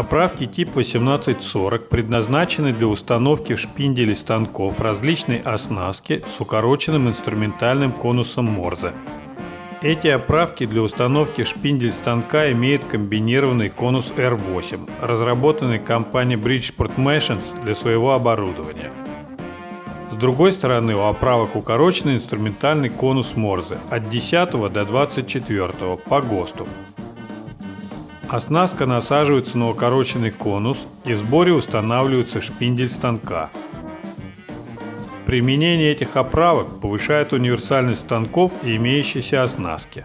Оправки тип 1840 предназначены для установки в шпинделе станков различной оснастки с укороченным инструментальным конусом Морзе. Эти оправки для установки шпиндель станка имеют комбинированный конус R8, разработанный компанией Bridgeport Machines для своего оборудования. С другой стороны у оправок укороченный инструментальный конус Морзе от 10 до 24 по ГОСТу. Оснастка насаживается на укороченный конус и в сборе устанавливается шпиндель станка. Применение этих оправок повышает универсальность станков и имеющейся оснастки.